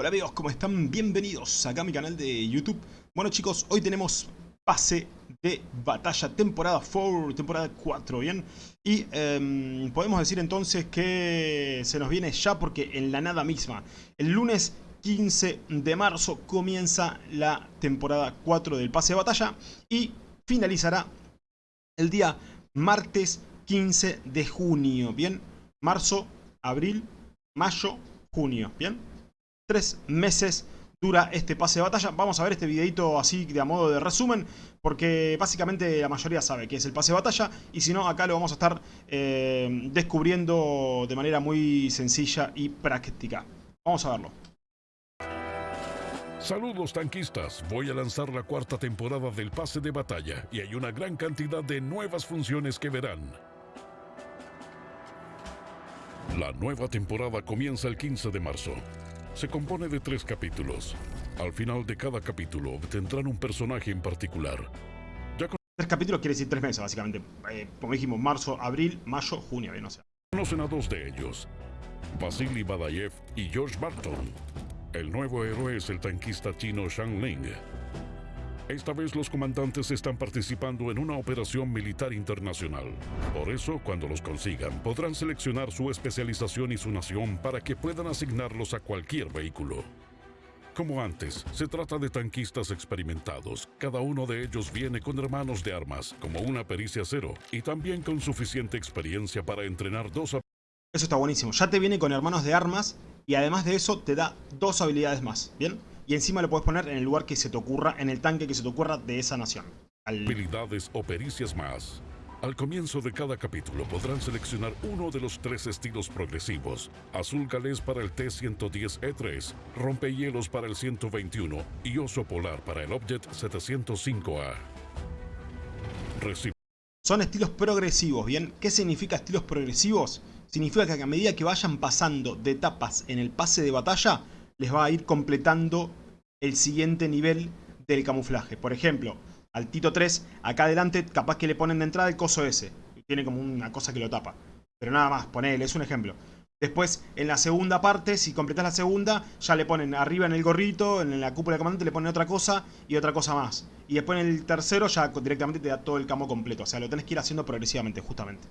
Hola amigos, ¿cómo están? Bienvenidos acá a mi canal de YouTube. Bueno chicos, hoy tenemos pase de batalla temporada 4, temporada 4, ¿bien? Y em, podemos decir entonces que se nos viene ya porque en la nada misma, el lunes 15 de marzo comienza la temporada 4 del pase de batalla y finalizará el día martes 15 de junio, ¿bien? Marzo, abril, mayo, junio, ¿bien? Tres meses dura este pase de batalla. Vamos a ver este videito así de a modo de resumen, porque básicamente la mayoría sabe que es el pase de batalla, y si no, acá lo vamos a estar eh, descubriendo de manera muy sencilla y práctica. Vamos a verlo. Saludos tanquistas, voy a lanzar la cuarta temporada del pase de batalla y hay una gran cantidad de nuevas funciones que verán. La nueva temporada comienza el 15 de marzo. Se compone de tres capítulos. Al final de cada capítulo obtendrán un personaje en particular. Ya Tres capítulos quiere decir tres meses, básicamente. Eh, como dijimos, marzo, abril, mayo, junio, bien, o sea. Conocen a dos de ellos. Vasily Badayev y George Barton. El nuevo héroe es el tanquista chino Shang Ling. Esta vez los comandantes están participando en una operación militar internacional. Por eso, cuando los consigan, podrán seleccionar su especialización y su nación para que puedan asignarlos a cualquier vehículo. Como antes, se trata de tanquistas experimentados. Cada uno de ellos viene con hermanos de armas, como una pericia cero, y también con suficiente experiencia para entrenar dos... Eso está buenísimo. Ya te viene con hermanos de armas y además de eso te da dos habilidades más, ¿bien? Y encima lo puedes poner en el lugar que se te ocurra, en el tanque que se te ocurra de esa nación. Habilidades o pericias más. Al comienzo de cada capítulo podrán seleccionar uno de los tres estilos progresivos. Azul galés para el T-110E3, rompehielos para el 121 y oso polar para el Object 705A. Son estilos progresivos, ¿bien? ¿Qué significa estilos progresivos? Significa que a medida que vayan pasando de etapas en el pase de batalla, les va a ir completando el siguiente nivel del camuflaje. Por ejemplo, al Tito 3, acá adelante capaz que le ponen de entrada el coso ese. Tiene como una cosa que lo tapa. Pero nada más, ponele, es un ejemplo. Después, en la segunda parte, si completas la segunda, ya le ponen arriba en el gorrito, en la cúpula de comandante le ponen otra cosa y otra cosa más. Y después en el tercero ya directamente te da todo el camo completo. O sea, lo tenés que ir haciendo progresivamente, justamente.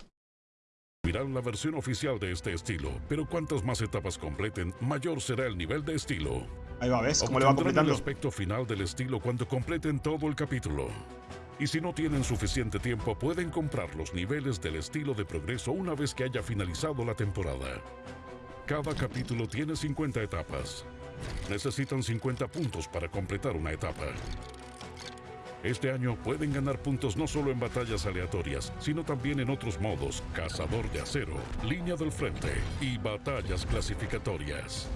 La versión oficial de este estilo, pero cuantas más etapas completen, mayor será el nivel de estilo. Ahí va, ¿ves? ¿Cómo le va completando? el aspecto final del estilo cuando completen todo el capítulo. Y si no tienen suficiente tiempo, pueden comprar los niveles del estilo de progreso una vez que haya finalizado la temporada. Cada capítulo tiene 50 etapas. Necesitan 50 puntos para completar una etapa. Este año pueden ganar puntos no solo en batallas aleatorias, sino también en otros modos, cazador de acero, línea del frente y batallas clasificatorias.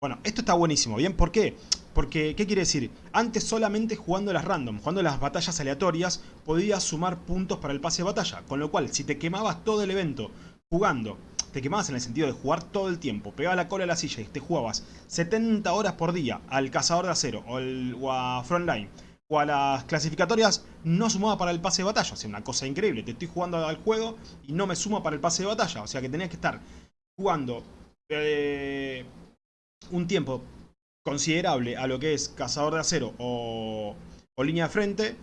Bueno, esto está buenísimo, ¿bien? ¿Por qué? Porque, ¿qué quiere decir? Antes solamente jugando las random, jugando las batallas aleatorias, podías sumar puntos para el pase de batalla. Con lo cual, si te quemabas todo el evento jugando, te quemabas en el sentido de jugar todo el tiempo, pegaba la cola a la silla y te jugabas 70 horas por día al cazador de acero o, el, o a Frontline, a las clasificatorias, no sumaba para el pase de batalla. O sea, una cosa increíble. Te estoy jugando al juego y no me suma para el pase de batalla. O sea, que tenías que estar jugando... Eh, un tiempo considerable a lo que es Cazador de Acero o, Línea de Frente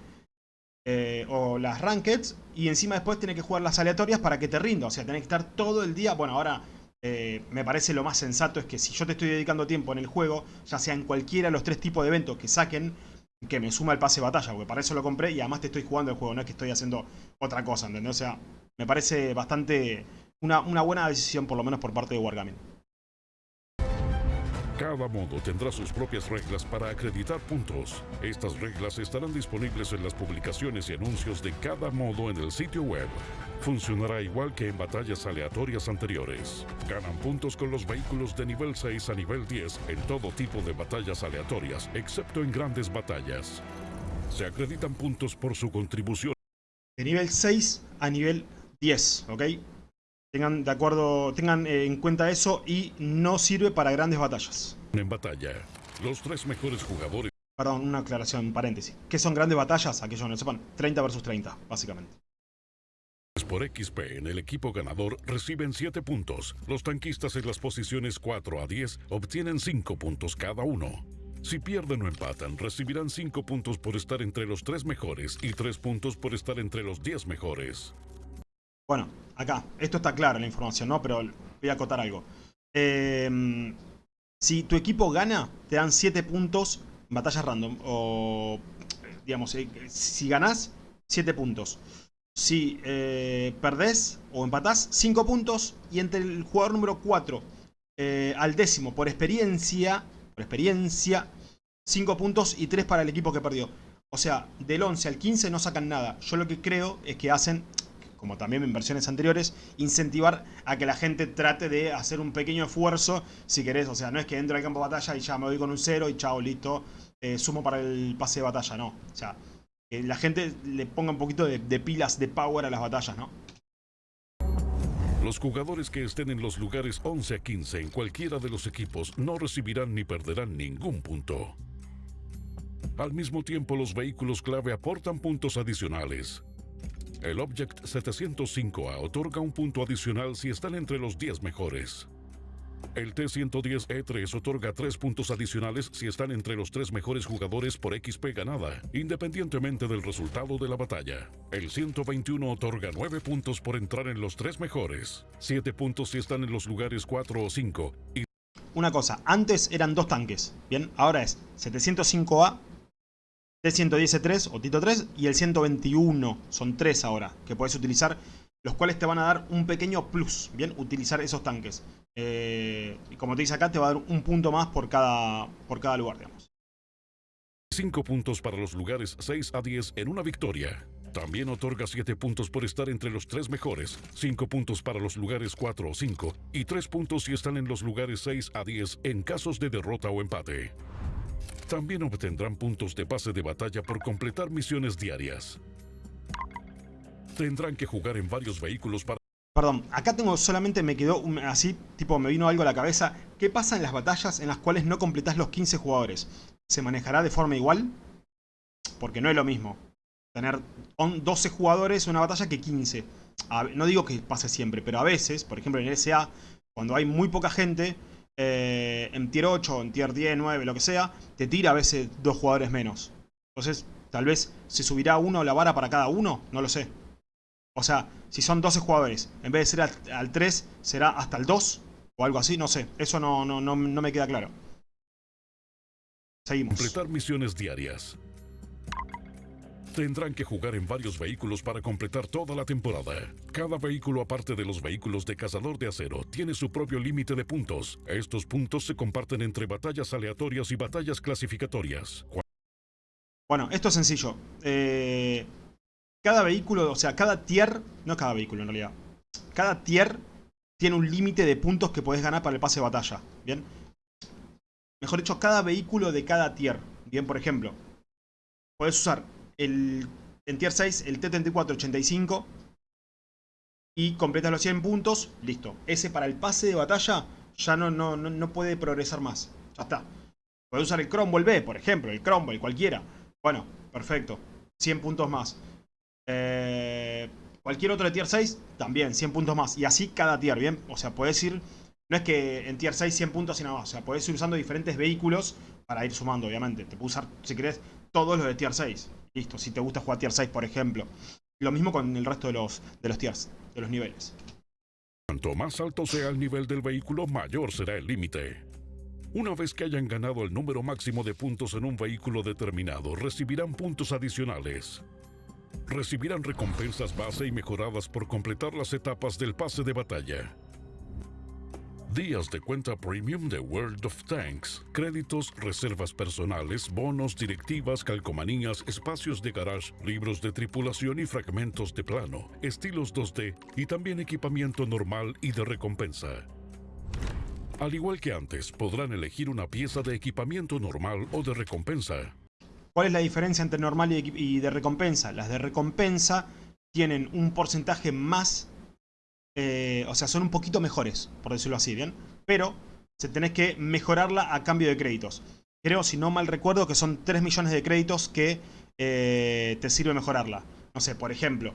eh, o las Rankeds y encima después tiene que jugar las aleatorias para que te rinda, o sea, tenés que estar todo el día, bueno, ahora eh, me parece lo más sensato es que si yo te estoy dedicando tiempo en el juego, ya sea en cualquiera de los tres tipos de eventos que saquen, que me suma el pase de batalla, porque para eso lo compré y además te estoy jugando el juego, no es que estoy haciendo otra cosa, ¿entendés? O sea, me parece bastante una, una buena decisión por lo menos por parte de Wargaming. Cada modo tendrá sus propias reglas para acreditar puntos. Estas reglas estarán disponibles en las publicaciones y anuncios de cada modo en el sitio web. Funcionará igual que en batallas aleatorias anteriores. Ganan puntos con los vehículos de nivel 6 a nivel 10 en todo tipo de batallas aleatorias, excepto en grandes batallas. Se acreditan puntos por su contribución. De nivel 6 a nivel 10, ¿ok? Tengan de acuerdo, tengan eh, en cuenta eso y no sirve para grandes batallas. En batalla, los tres mejores jugadores. Perdón, una aclaración, paréntesis. ¿Qué son grandes batallas? Aquellos no lo sepan, 30 versus 30, básicamente. Por XP en el equipo ganador reciben 7 puntos. Los tanquistas en las posiciones 4 a 10 obtienen 5 puntos cada uno. Si pierden o empatan, recibirán 5 puntos por estar entre los 3 mejores y 3 puntos por estar entre los 10 mejores. Bueno, acá, esto está claro la información, ¿no? Pero voy a acotar algo. Eh, si tu equipo gana, te dan 7 puntos en batallas random. O, digamos, eh, si ganás, 7 puntos. Si eh, perdés o empatás, 5 puntos. Y entre el jugador número 4 eh, al décimo, por experiencia, por experiencia, 5 puntos y 3 para el equipo que perdió. O sea, del 11 al 15 no sacan nada. Yo lo que creo es que hacen como también en versiones anteriores, incentivar a que la gente trate de hacer un pequeño esfuerzo, si querés, o sea, no es que entro al campo de batalla y ya me voy con un cero y chao, listo, eh, sumo para el pase de batalla, no. O sea, que la gente le ponga un poquito de, de pilas, de power a las batallas, ¿no? Los jugadores que estén en los lugares 11 a 15 en cualquiera de los equipos no recibirán ni perderán ningún punto. Al mismo tiempo, los vehículos clave aportan puntos adicionales. El Object 705A otorga un punto adicional si están entre los 10 mejores. El T-110E3 otorga 3 puntos adicionales si están entre los 3 mejores jugadores por XP ganada, independientemente del resultado de la batalla. El 121 otorga 9 puntos por entrar en los 3 mejores, 7 puntos si están en los lugares 4 o 5, y Una cosa, antes eran dos tanques, ¿bien? Ahora es 705A T110 o Tito 3 y el 121. Son tres ahora que puedes utilizar, los cuales te van a dar un pequeño plus, ¿bien? Utilizar esos tanques. Eh, y como te dice acá, te va a dar un punto más por cada, por cada lugar, digamos. 5 puntos para los lugares 6 a 10 en una victoria. También otorga 7 puntos por estar entre los 3 mejores, 5 puntos para los lugares 4 o 5 y 3 puntos si están en los lugares 6 a 10 en casos de derrota o empate. También obtendrán puntos de pase de batalla por completar misiones diarias. Tendrán que jugar en varios vehículos para Perdón, acá tengo solamente me quedó así, tipo me vino algo a la cabeza. ¿Qué pasa en las batallas en las cuales no completás los 15 jugadores? ¿Se manejará de forma igual? Porque no es lo mismo tener on- 12 jugadores en una batalla que 15. A ve- no digo que pase siempre, pero a veces, por ejemplo en el SA, cuando hay muy poca gente, eh, en tier 8, en tier 10, 9, lo que sea, te tira a veces dos jugadores menos. Entonces, tal vez se subirá uno la vara para cada uno, no lo sé. O sea, si son 12 jugadores, en vez de ser al, al 3, será hasta el 2 o algo así, no sé. Eso no, no, no, no me queda claro. Seguimos. completar misiones diarias. Tendrán que jugar en varios vehículos para completar toda la temporada. Cada vehículo, aparte de los vehículos de cazador de acero, tiene su propio límite de puntos. Estos puntos se comparten entre batallas aleatorias y batallas clasificatorias. Bueno, esto es sencillo. Eh, cada vehículo, o sea, cada tier, no cada vehículo en realidad, cada tier tiene un límite de puntos que podés ganar para el pase de batalla. Bien. Mejor dicho, cada vehículo de cada tier. Bien, por ejemplo, podés usar el, en tier 6 el T-3485 y completas los 100 puntos, listo. Ese para el pase de batalla ya no, no, puede progresar más. Ya está. Podés usar el Cromwell B, por ejemplo, el Cromwell, cualquiera. Bueno, perfecto. 100 puntos más. Eh, cualquier otro de tier 6, también 100 puntos más. Y así cada tier, ¿bien? O sea, podés ir... No es que en tier 6 100 puntos y nada más. O sea, podés ir usando diferentes vehículos para ir sumando, obviamente. Te puedes usar, si querés, todos los de tier 6. Listo, si te gusta jugar tier 6, por ejemplo. Lo mismo con el resto de los, de los tiers, de los niveles. Cuanto más alto sea el nivel del vehículo, mayor será el límite. Una vez que hayan ganado el número máximo de puntos en un vehículo determinado, recibirán puntos adicionales. Recibirán recompensas base y mejoradas por completar las etapas del pase de batalla. Días de cuenta premium de World of Tanks, créditos, reservas personales, bonos, directivas, calcomanías, espacios de garage, libros de tripulación y fragmentos de plano, estilos 2D y también equipamiento normal y de recompensa. Al igual que antes, podrán elegir una pieza de equipamiento normal o de recompensa. ¿Cuál es la diferencia entre normal y, de recompensa? Las de recompensa tienen un porcentaje más... eh, o sea, son un poquito mejores, por decirlo así, ¿bien? Pero se tenés que mejorarla a cambio de créditos. Creo, si no mal recuerdo, que son 3 millones de créditos que eh, te sirve mejorarla. No sé, por ejemplo,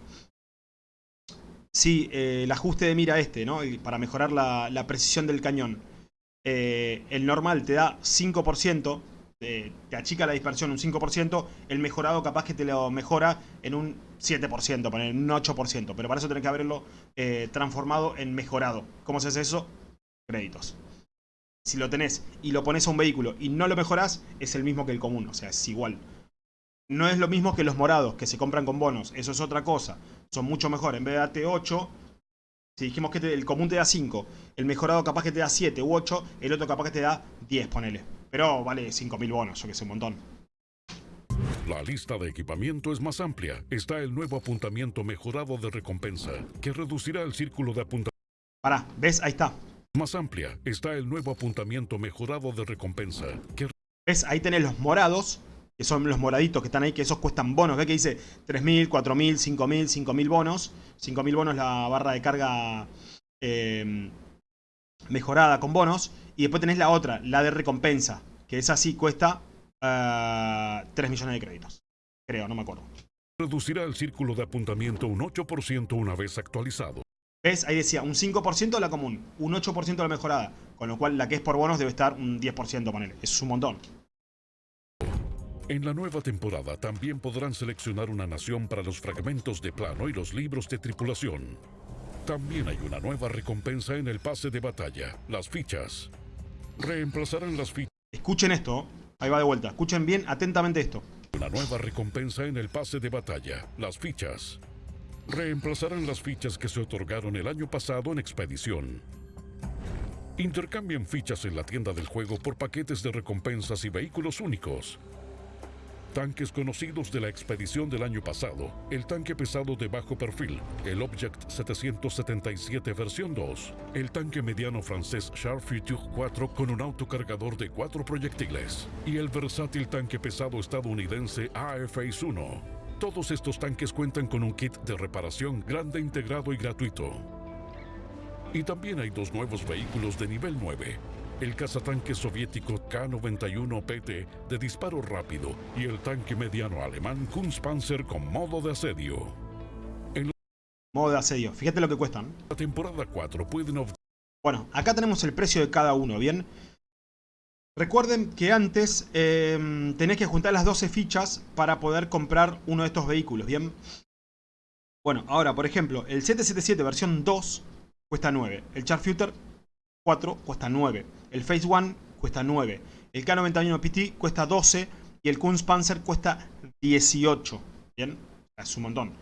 si eh, el ajuste de mira este, ¿no? para mejorar la, la precisión del cañón, el normal te da 5%, te achica la dispersión un 5%, el mejorado capaz que te lo mejora en un 7%, en un 8%, pero para eso tenés que haberlo eh, transformado en mejorado. ¿Cómo se hace eso? Créditos. Si lo tenés y lo pones a un vehículo y no lo mejorás, es el mismo que el común, o sea, es igual. No es lo mismo que los morados, que se compran con bonos, eso es otra cosa. Son mucho mejor, en vez de darte 8, si dijimos que el común te da 5, el mejorado capaz que te da 7 u 8, el otro capaz que te da 10, ponele. Pero vale 5.000 bonos, yo que sé, un montón. La lista de equipamiento es más amplia. Está el nuevo apuntamiento mejorado de recompensa, que reducirá el círculo de apuntamiento. Pará, ¿ves? Ahí está. Más amplia está el nuevo apuntamiento mejorado de recompensa, que... ¿Ves? Ahí tenés los morados, que son los moraditos que están ahí, que esos cuestan bonos. ¿Ves que dice 3.000, 4.000, 5.000, 5.000 bonos? 5.000 bonos la barra de carga eh, mejorada con bonos. Y después tenés la otra, la de recompensa, que esa sí cuesta 3 eh, millones de créditos. Creo, no me acuerdo. Reducirá el círculo de apuntamiento un 8% una vez actualizado. ¿Ves? Ahí decía, un 5% de la común, un 8% de la mejorada. Con lo cual la que es por bonos debe estar un 10%, ponele. Eso es un montón. En la nueva temporada también podrán seleccionar una nación para los fragmentos de plano y los libros de tripulación. También hay una nueva recompensa en el pase de batalla, las fichas. Reemplazarán las fichas. Escuchen esto, ahí va de vuelta, escuchen bien atentamente esto. Una nueva recompensa en el pase de batalla, las fichas. Reemplazarán las fichas que se otorgaron el año pasado en expedición. Intercambien fichas en la tienda del juego por paquetes de recompensas y vehículos únicos. Tanques conocidos de la expedición del año pasado, el tanque pesado de bajo perfil, el Object 777 versión 2, el tanque mediano francés Char Future 4 con un autocargador de cuatro proyectiles y el versátil tanque pesado estadounidense AFX 1. Todos estos tanques cuentan con un kit de reparación grande integrado y gratuito. Y también hay dos nuevos vehículos de nivel 9, el cazatanque soviético K-91PT de disparo rápido y el tanque mediano alemán Kunstpanzer con modo de asedio. En modo de asedio. Fíjate lo que cuestan. La temporada 4 pueden... Bueno, acá tenemos el precio de cada uno, ¿bien? Recuerden que antes eh, tenés que juntar las 12 fichas para poder comprar uno de estos vehículos, ¿bien? Bueno, ahora, por ejemplo, el 777 versión 2 cuesta 9. El Charfuter 4 cuesta 9. El Phase 1 cuesta 9. El K91 PT cuesta 12. Y el Kunstpanzer cuesta 18. Bien, es un montón.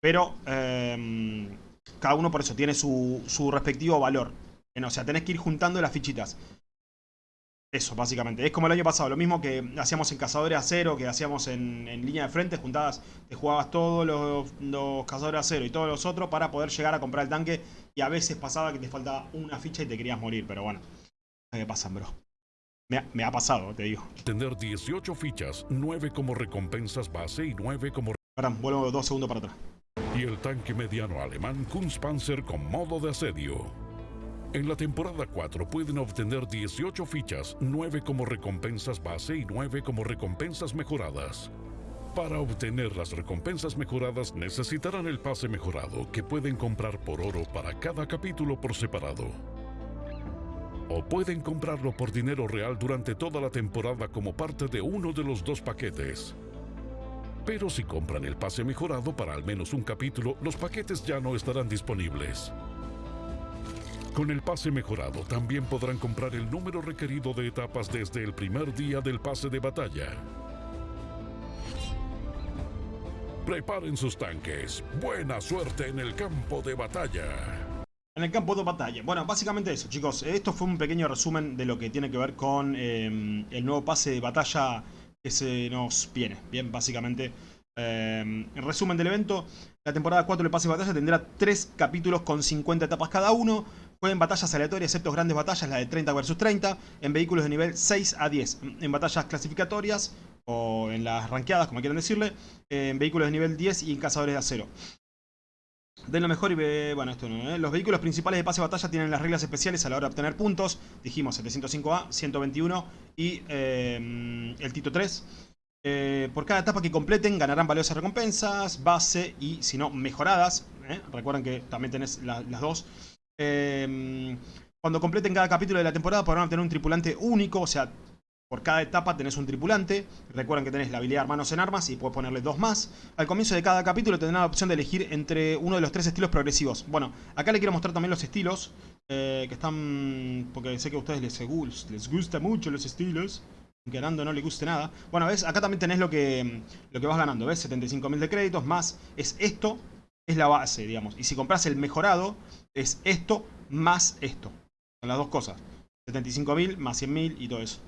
Pero em, cada uno por eso tiene su, su respectivo valor. O sea, tenés que ir juntando las fichitas. Eso, básicamente. Es como el año pasado, lo mismo que hacíamos en Cazadores Acero, que hacíamos en, línea de frente, juntadas, te jugabas todos los, los, Cazadores Acero y todos los otros para poder llegar a comprar el tanque. Y a veces pasaba que te faltaba una ficha y te querías morir, pero bueno. Me pasan, bro. Me ha, pasado, te digo. Tener 18 fichas, 9 como recompensas base y 9 como... Perdón, vuelvo dos segundos para atrás. Y el tanque mediano alemán Kunstpanzer con modo de asedio. En la temporada 4 pueden obtener 18 fichas, 9 como recompensas base y 9 como recompensas mejoradas. Para obtener las recompensas mejoradas necesitarán el pase mejorado que pueden comprar por oro para cada capítulo por separado. O pueden comprarlo por dinero real durante toda la temporada como parte de uno de los dos paquetes. Pero si compran el pase mejorado para al menos un capítulo, los paquetes ya no estarán disponibles. Con el pase mejorado también podrán comprar el número requerido de etapas desde el primer día del pase de batalla. Preparen sus tanques. Buena suerte en el campo de batalla. En el campo de batalla. Bueno, básicamente eso, chicos. Esto fue un pequeño resumen de lo que tiene que ver con em, el nuevo pase de batalla que se nos viene. Bien, básicamente. en em, resumen del evento, la temporada 4 del pase de batalla tendrá 3 capítulos con 50 etapas cada uno. Jueguen batallas aleatorias, excepto grandes batallas, la de 30 vs 30, en vehículos de nivel 6 a 10. En batallas clasificatorias, o en las ranqueadas, como quieran decirle, en vehículos de nivel 10 y en cazadores de acero. Den lo mejor y ve... Bueno, esto no, ¿eh? Los vehículos principales de pase de batalla tienen las reglas especiales a la hora de obtener puntos. Dijimos 705A, 121 y eh, el Tito 3. Eh, por cada etapa que completen ganarán valiosas recompensas, base y, si no, mejoradas. ¿eh? Recuerden que también tenés la- las dos. Eh, cuando completen cada capítulo de la temporada podrán obtener un tripulante único, o sea, por cada etapa tenés un tripulante. Recuerden que tenés la habilidad Hermanos en Armas y puedes ponerle dos más. Al comienzo de cada capítulo tendrán la opción de elegir entre uno de los tres estilos progresivos. Bueno, acá les quiero mostrar también los estilos. eh, que están... Porque sé que a ustedes les, gus- les gusta mucho los estilos. Aunque Nando no le guste nada. Bueno, ves, acá también tenés lo que, lo que vas ganando. ¿Ves? 75.000 de créditos más... Es esto, es la base, digamos. Y si compras el mejorado, es esto más esto. Son las dos cosas. 75.000 más 100.000 y todo eso.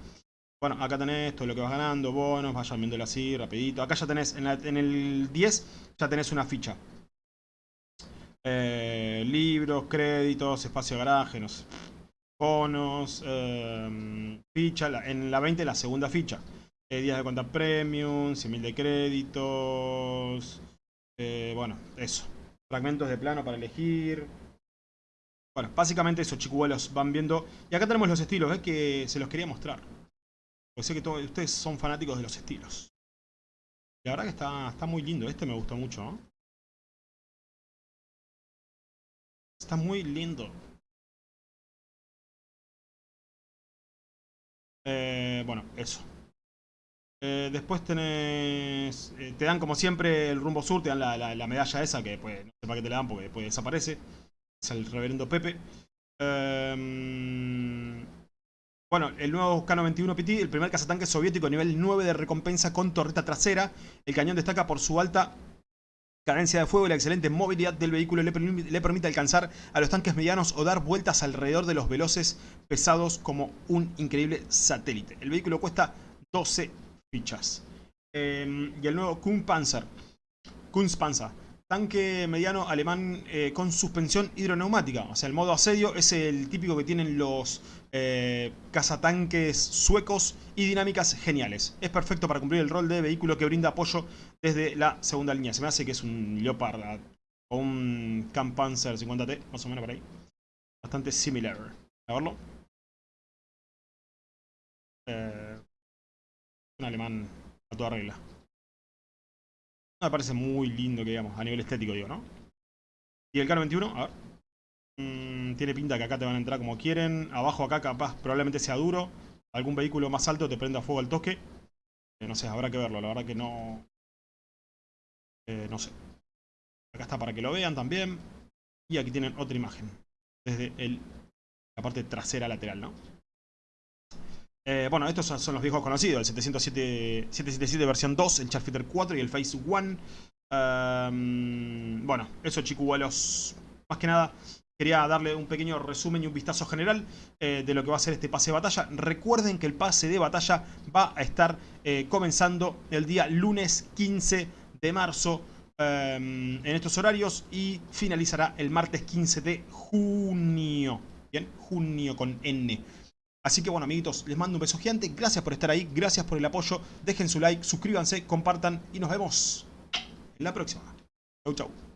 Bueno, acá tenés todo lo que vas ganando, bonos, vayan viéndolo así, rapidito. Acá ya tenés, en, la- el 10, ya tenés una ficha. Eh, libros, créditos, espacio de garaje, no sé. Bonos, eh, ficha. en la 20, la segunda ficha. Eh, días de cuenta premium, 100.000 de créditos. eh, bueno, eso. Fragmentos de plano para elegir. Bueno, básicamente eso, chicuelos, van viendo. Y acá tenemos los estilos, ¿ves? Que se los quería mostrar. Porque sé que todos ustedes son fanáticos de los estilos. La verdad que está, está muy lindo. Este me gustó mucho. Está muy lindo. Eh, bueno, eso. Eh, después tenés... eh, te dan como siempre el rumbo sur, te dan la, la- la medalla esa, que pues, no sé para qué te la dan porque después desaparece. Es el reverendo Pepe. Em, bueno, el nuevo K-91 PT, el primer cazatanque soviético nivel 9 de recompensa con torreta trasera. El cañón destaca por su alta cadencia de fuego y la excelente movilidad del vehículo le, le permite alcanzar a los tanques medianos o dar vueltas alrededor de los veloces pesados como un increíble satélite. El vehículo cuesta 12 fichas. Eh, y el nuevo Kunpanzer. Kunstpanzer. Tanque mediano alemán eh, con suspensión hidroneumática. O sea, el modo asedio es el típico que tienen los eh, cazatanques suecos y dinámicas geniales. Es perfecto para cumplir el rol de vehículo que brinda apoyo desde la segunda línea. Se me hace que es un Leopard o un Kampfpanzer 50T, más o menos por ahí. Bastante similar. A verlo. Un alemán a toda regla. Me parece muy lindo que digamos, a nivel estético digo, ¿no? Y el K91, a ver. Mm, tiene pinta que acá te van a entrar como quieren. Abajo acá capaz probablemente sea duro. Algún vehículo más alto te prenda fuego al toque. Eh, no sé, habrá que verlo. La verdad que no... eh, no sé. Acá está para que lo vean también. Y aquí tienen otra imagen. Desde la parte trasera lateral, ¿no? Eh, bueno, estos son, los viejos conocidos, el 707, 777 versión 2, el Charfighter 4 y el Phase 1. Ehm, bueno, eso chicuelos. Más que nada, quería darle un pequeño resumen y un vistazo general eh, de lo que va a ser este pase de batalla. Recuerden que el pase de batalla va a estar eh, comenzando el día lunes 15 de marzo ehm, en estos horarios y finalizará el martes 15 de junio. Bien, junio con N. Así que bueno, amiguitos, les mando un beso gigante. Gracias por estar ahí, gracias por el apoyo. Dejen su like, suscríbanse, compartan y nos vemos en la próxima. Chau, chau.